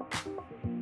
あ。